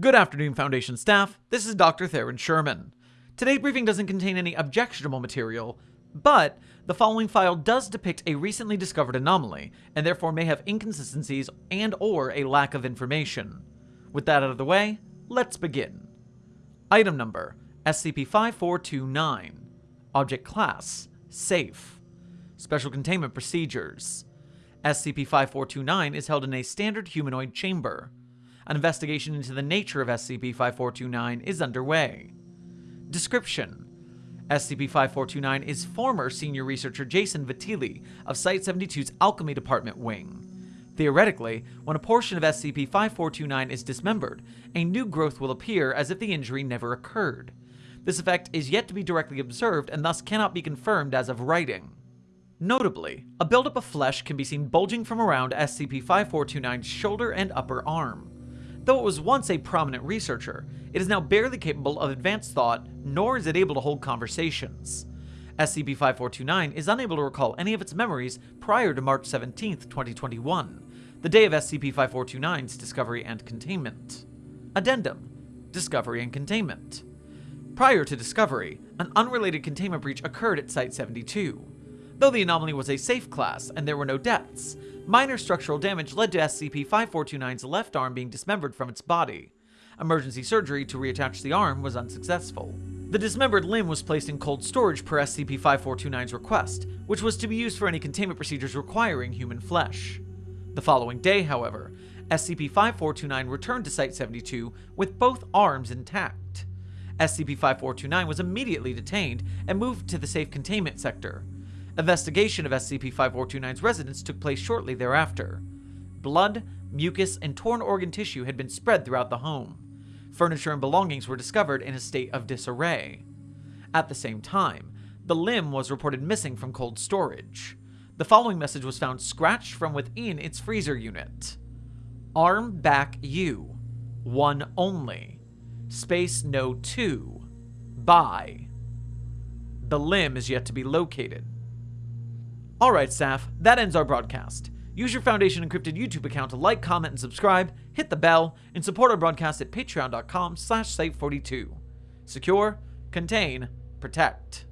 Good afternoon, Foundation staff. This is Dr. Theron Sherman. Today's briefing doesn't contain any objectionable material, but the following file does depict a recently discovered anomaly, and therefore may have inconsistencies and or a lack of information. With that out of the way, let's begin. Item number, SCP-5429. Object Class, Safe. Special Containment Procedures. SCP-5429 is held in a standard humanoid chamber. An investigation into the nature of SCP-5429 is underway. Description SCP-5429 is former senior researcher Jason Vitili of Site-72's Alchemy Department wing. Theoretically, when a portion of SCP-5429 is dismembered, a new growth will appear as if the injury never occurred. This effect is yet to be directly observed and thus cannot be confirmed as of writing. Notably, a buildup of flesh can be seen bulging from around SCP-5429's shoulder and upper arm. Though it was once a prominent researcher, it is now barely capable of advanced thought, nor is it able to hold conversations. SCP-5429 is unable to recall any of its memories prior to March 17, 2021, the day of SCP-5429's discovery and containment. Addendum Discovery and Containment Prior to discovery, an unrelated containment breach occurred at Site-72. Though the anomaly was a safe class and there were no deaths, Minor structural damage led to SCP-5429's left arm being dismembered from its body. Emergency surgery to reattach the arm was unsuccessful. The dismembered limb was placed in cold storage per SCP-5429's request, which was to be used for any containment procedures requiring human flesh. The following day, however, SCP-5429 returned to Site-72 with both arms intact. SCP-5429 was immediately detained and moved to the safe containment sector, Investigation of SCP-5429's residence took place shortly thereafter. Blood, mucus, and torn organ tissue had been spread throughout the home. Furniture and belongings were discovered in a state of disarray. At the same time, the limb was reported missing from cold storage. The following message was found scratched from within its freezer unit. Arm back U. One only. Space no two. By. The limb is yet to be located. Alright staff, that ends our broadcast. Use your Foundation Encrypted YouTube account to like, comment, and subscribe, hit the bell, and support our broadcast at patreon.com slash site42. Secure, contain, protect.